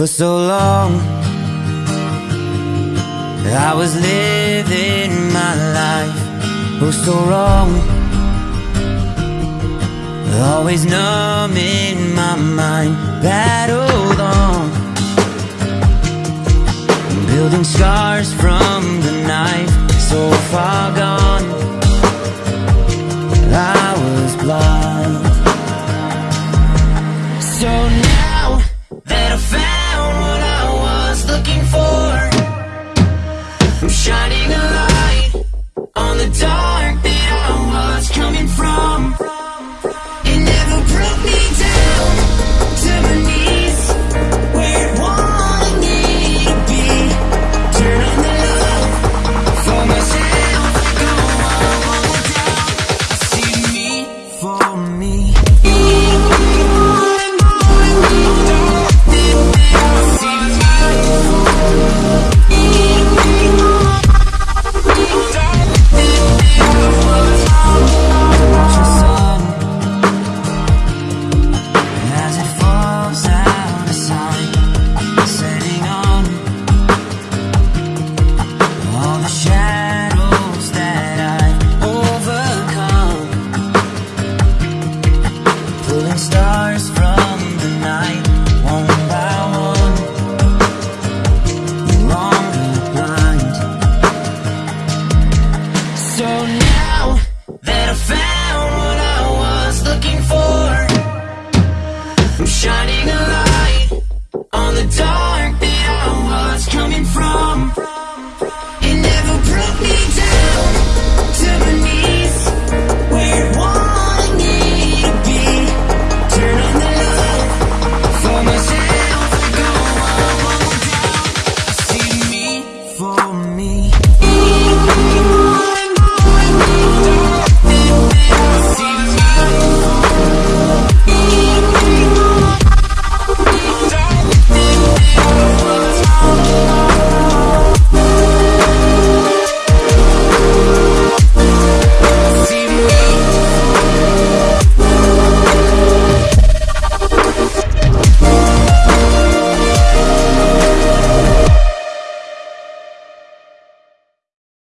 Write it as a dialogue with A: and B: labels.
A: For so long I was living my life Oh so wrong. Always numb in my mind Battled on. Building scars from the knife So far gone shining a light on the dark shining